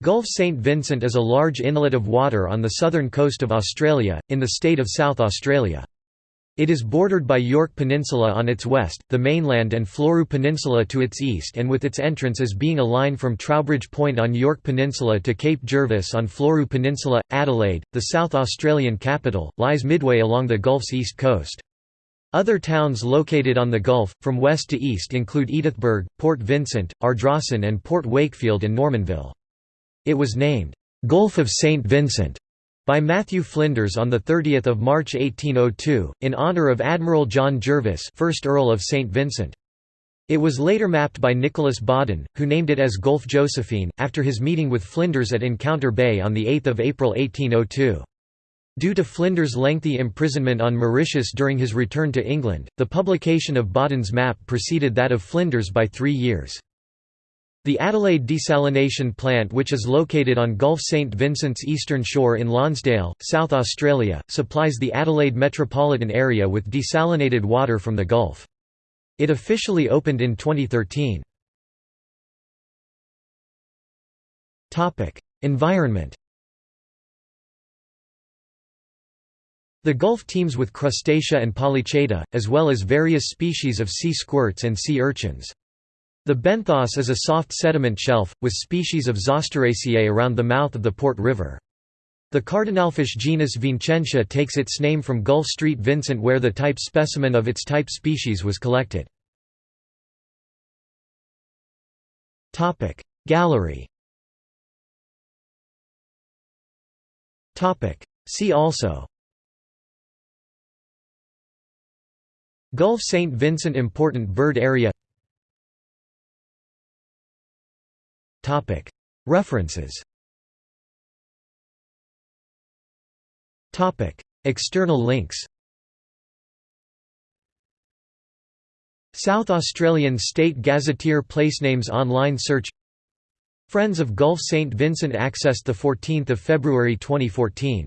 Gulf St Vincent is a large inlet of water on the southern coast of Australia, in the state of South Australia. It is bordered by Yorke Peninsula on its west, the mainland and Fleurieu Peninsula to its east and with its entrance as being a line from Troubridge Point on Yorke Peninsula to Cape Jervis on Fleurieu Peninsula. Adelaide, the South Australian capital, lies midway along the Gulf's east coast. Other towns located on the Gulf, from west to east include Edithburgh, Port Vincent, Ardrossan and Port Wakefield and Normanville. It was named, "'Gulf of St. Vincent' by Matthew Flinders on 30 March 1802, in honour of Admiral John Jervis 1st Earl of St. Vincent. It was later mapped by Nicholas Baudin, who named it as Gulf Josephine, after his meeting with Flinders at Encounter Bay on 8 April 1802. Due to Flinders' lengthy imprisonment on Mauritius during his return to England, the publication of Baudin's map preceded that of Flinders by three years. The Adelaide desalination plant which is located on Gulf St Vincent's eastern shore in Lonsdale, South Australia, supplies the Adelaide metropolitan area with desalinated water from the Gulf. It officially opened in 2013. Environment The Gulf teems with crustacea and polychaeta, as well as various species of sea squirts and sea urchins. The benthos is a soft sediment shelf, with species of Zosteraceae around the mouth of the Port River. The cardinalfish genus Vincentia takes its name from Gulf Street Vincent where the type specimen of its type species was collected. Gallery See also Gulf St. Vincent Important Bird Area References. External links. South Australian State Gazetteer Placenames online search. Friends of Gulf St Vincent accessed 14 February 2014